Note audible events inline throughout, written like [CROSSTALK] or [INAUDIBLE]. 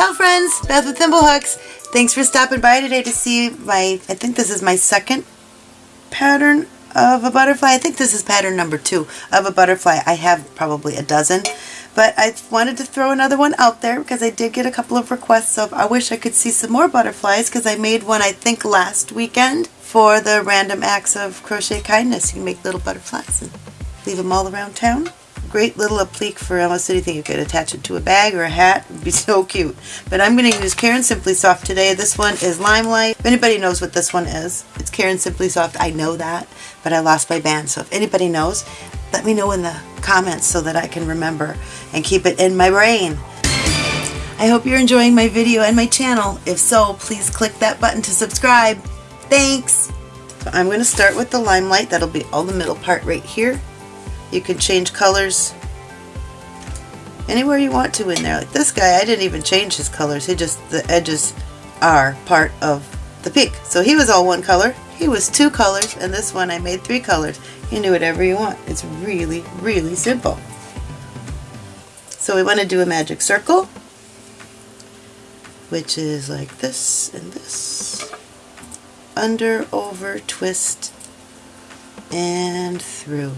Ciao friends, Beth with Thimblehooks. Thanks for stopping by today to see my, I think this is my second pattern of a butterfly. I think this is pattern number two of a butterfly. I have probably a dozen, but I wanted to throw another one out there because I did get a couple of requests of I wish I could see some more butterflies because I made one I think last weekend for the random acts of crochet kindness. You can make little butterflies and leave them all around town great little applique for almost anything. You could attach it to a bag or a hat. It would be [LAUGHS] so cute. But I'm going to use Caron Simply Soft today. This one is Limelight. If anybody knows what this one is, it's Caron Simply Soft. I know that, but I lost my band. So if anybody knows, let me know in the comments so that I can remember and keep it in my brain. I hope you're enjoying my video and my channel. If so, please click that button to subscribe. Thanks! I'm going to start with the Limelight. That'll be all the middle part right here. You can change colors anywhere you want to in there. Like this guy, I didn't even change his colors. He just, the edges are part of the pink. So he was all one color. He was two colors, and this one I made three colors. You can do whatever you want. It's really, really simple. So we want to do a magic circle, which is like this and this. Under, over, twist, and through.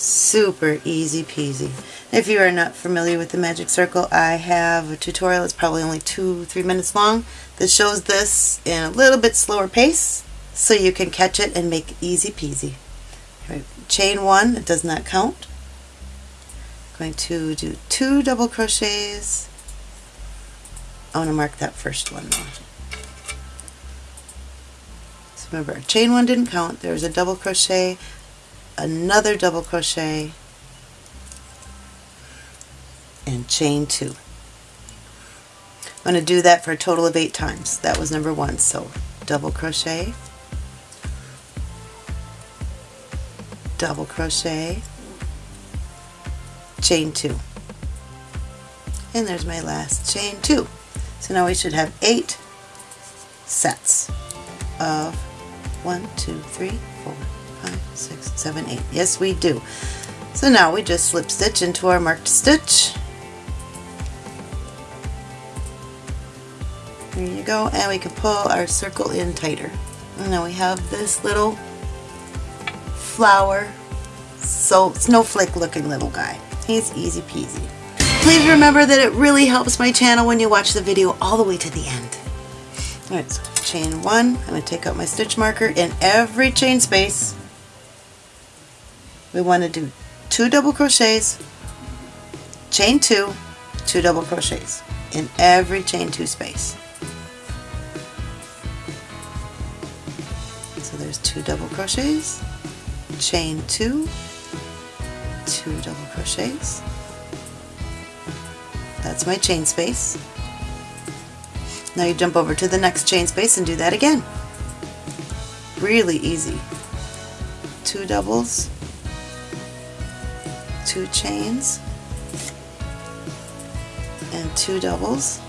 Super easy peasy. If you are not familiar with the magic circle, I have a tutorial. It's probably only two, three minutes long that shows this in a little bit slower pace so you can catch it and make easy peasy. Right. Chain one, it does not count. I'm going to do two double crochets. I want to mark that first one though. So remember, chain one didn't count. There was a double crochet another double crochet and chain two. I'm going to do that for a total of eight times. That was number one. So double crochet, double crochet, chain two. And there's my last chain two. So now we should have eight sets of one, two, three, four, five, six, seven, eight. Yes, we do. So now we just slip stitch into our marked stitch. There you go, and we can pull our circle in tighter. And now we have this little flower, so snowflake looking little guy. He's easy peasy. Please remember that it really helps my channel when you watch the video all the way to the end. Alright, so chain one, I'm going to take out my stitch marker in every chain space we want to do two double crochets, chain two, two double crochets in every chain two space. So there's two double crochets, chain two, two double crochets. That's my chain space. Now you jump over to the next chain space and do that again. Really easy. Two doubles, two chains and two doubles.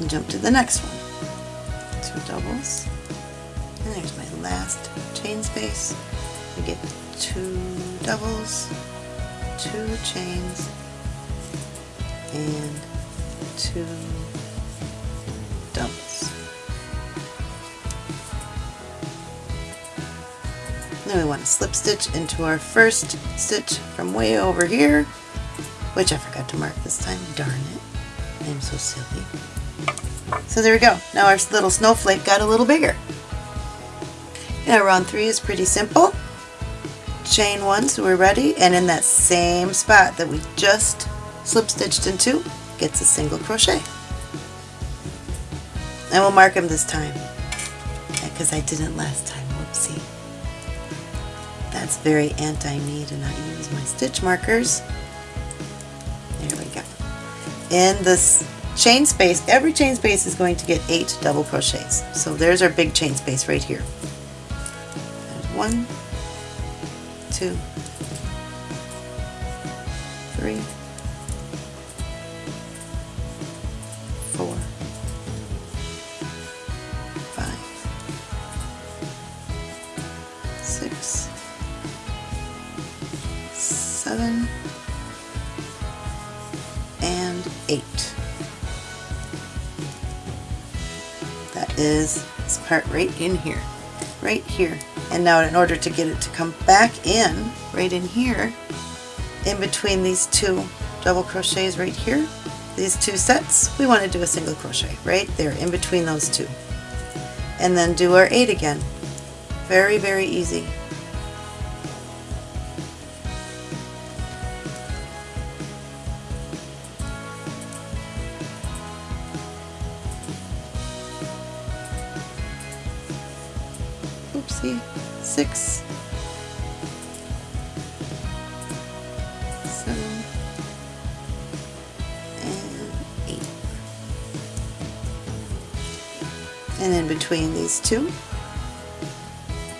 And jump to the next one. Two doubles. And there's my last chain space. We get two doubles two chains and two Then we want to slip stitch into our first stitch from way over here, which I forgot to mark this time. Darn it. I'm so silly. So there we go. Now our little snowflake got a little bigger. Now round three is pretty simple. Chain one so we're ready and in that same spot that we just slip stitched into gets a single crochet. And we'll mark them this time because I didn't last time. Whoopsie. That's very anti-me to not use my stitch markers. There we go. In this chain space, every chain space is going to get eight double crochets. So there's our big chain space right here. There's one, two, three, seven, and eight. That is this part right in here, right here. And now in order to get it to come back in, right in here, in between these two double crochets right here, these two sets, we want to do a single crochet right there in between those two. And then do our eight again. Very, very easy. Oopsie, six, seven, and eight. And in between these two,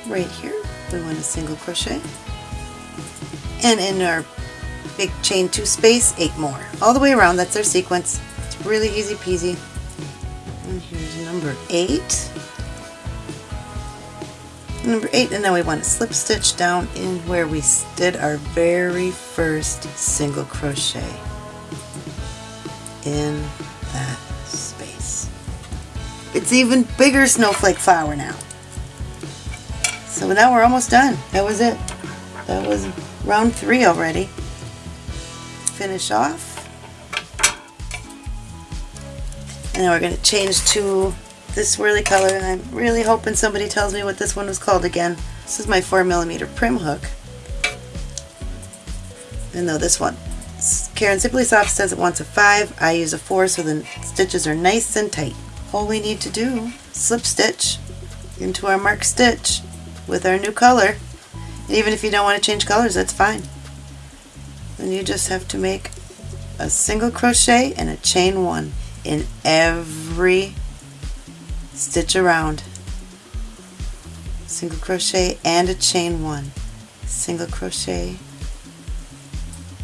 right here, we want a single crochet. And in our big chain two space, eight more. All the way around, that's our sequence. It's really easy peasy. And here's number eight number eight and now we want to slip stitch down in where we did our very first single crochet in that space. It's even bigger snowflake flower now. So now we're almost done. That was it. That was round three already. Finish off. And now we're going to change to this swirly color and I'm really hoping somebody tells me what this one was called again. This is my 4 millimeter Prym hook. And though this one, Caron Simply Soft says it wants a 5, I use a 4 so the stitches are nice and tight. All we need to do, slip stitch into our marked stitch with our new color. And even if you don't want to change colors, that's fine. Then you just have to make a single crochet and a chain one in every stitch around. Single crochet and a chain one. Single crochet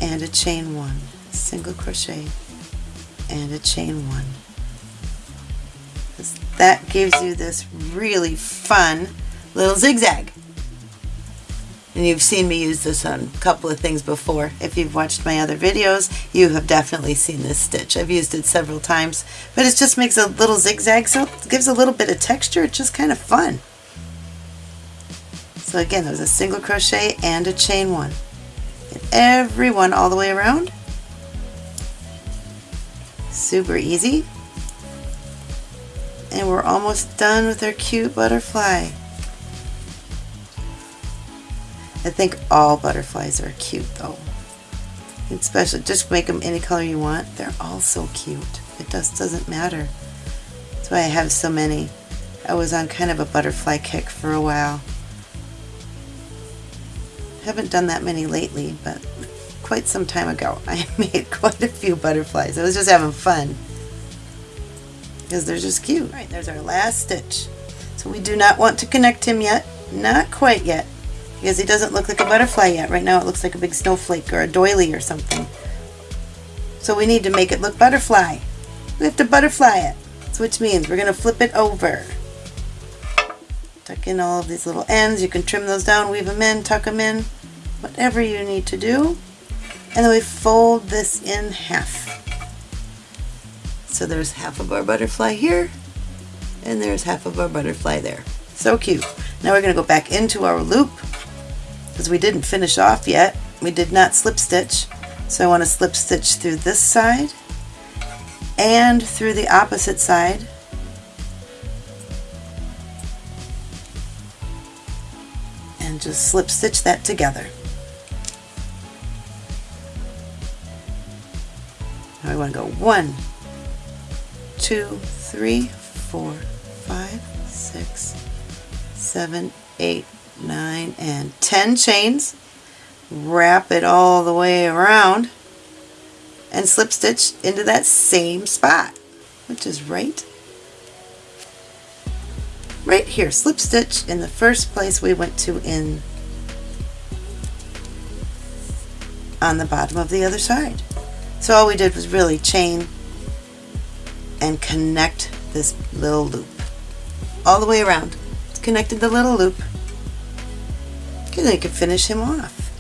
and a chain one. Single crochet and a chain one. That gives you this really fun little zigzag and you've seen me use this on a couple of things before. If you've watched my other videos, you have definitely seen this stitch. I've used it several times, but it just makes a little zigzag, so it gives a little bit of texture. It's just kind of fun. So again, there's a single crochet and a chain one. And every one all the way around. Super easy. And we're almost done with our cute butterfly. I think all butterflies are cute though. Especially, just make them any color you want. They're all so cute. It just doesn't matter. That's why I have so many. I was on kind of a butterfly kick for a while. Haven't done that many lately, but quite some time ago [LAUGHS] I made quite a few butterflies. I was just having fun because they're just cute. All right, there's our last stitch. So we do not want to connect him yet. Not quite yet because it doesn't look like a butterfly yet. Right now it looks like a big snowflake or a doily or something. So we need to make it look butterfly. We have to butterfly it, which means we're going to flip it over. Tuck in all of these little ends. You can trim those down, weave them in, tuck them in, whatever you need to do. And then we fold this in half. So there's half of our butterfly here, and there's half of our butterfly there. So cute. Now we're going to go back into our loop because we didn't finish off yet. We did not slip stitch. So I want to slip stitch through this side and through the opposite side. And just slip stitch that together. Now we want to go one, two, three, four, five, six, seven, eight, 9, and 10 chains. Wrap it all the way around and slip stitch into that same spot, which is right right here. Slip stitch in the first place we went to in on the bottom of the other side. So all we did was really chain and connect this little loop all the way around. Connected the little loop and you can finish him off.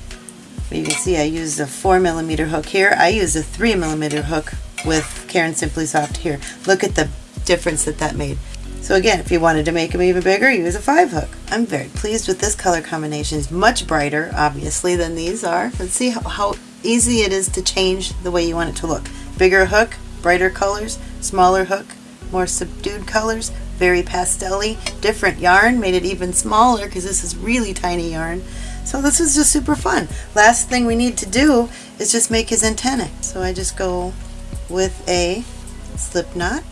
But you can see I used a 4 millimeter hook here. I used a 3 millimeter hook with Caron Simply Soft here. Look at the difference that that made. So again, if you wanted to make them even bigger, use a 5 hook. I'm very pleased with this color combination. It's much brighter, obviously, than these are. Let's see how, how easy it is to change the way you want it to look. Bigger hook, brighter colors, smaller hook, more subdued colors, very pastel-y, different yarn, made it even smaller because this is really tiny yarn. So this is just super fun. Last thing we need to do is just make his antennae. So I just go with a slip knot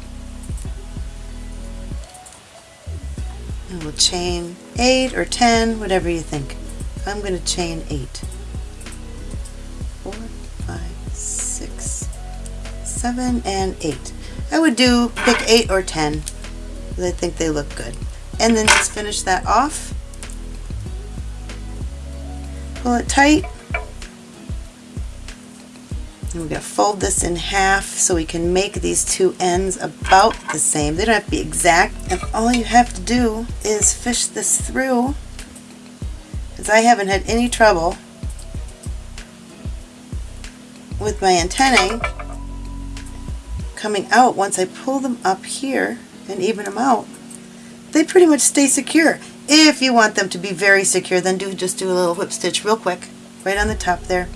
and we'll chain 8 or 10, whatever you think. I'm going to chain 8. 4, 5, 6, 7, and 8. I would do pick 8 or 10 because I think they look good. And then just finish that off. Pull it tight. And we're going to fold this in half so we can make these two ends about the same. They don't have to be exact. And all you have to do is fish this through because I haven't had any trouble with my antennae coming out once I pull them up here and even them out. They pretty much stay secure. If you want them to be very secure, then do just do a little whip stitch real quick right on the top there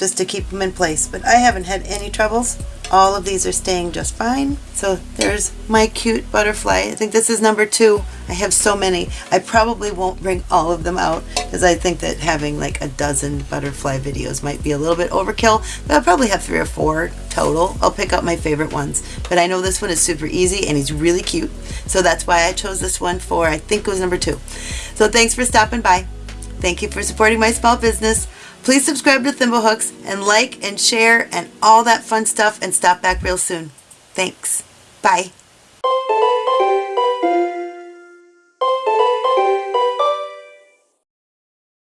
just to keep them in place. But I haven't had any troubles. All of these are staying just fine. So there's my cute butterfly. I think this is number two. I have so many. I probably won't bring all of them out because I think that having like a dozen butterfly videos might be a little bit overkill. But I'll probably have three or four total. I'll pick up my favorite ones. But I know this one is super easy and he's really cute. So that's why I chose this one for, I think it was number two. So thanks for stopping by. Thank you for supporting my small business. Please subscribe to Thimblehooks and like and share and all that fun stuff and stop back real soon. Thanks. Bye.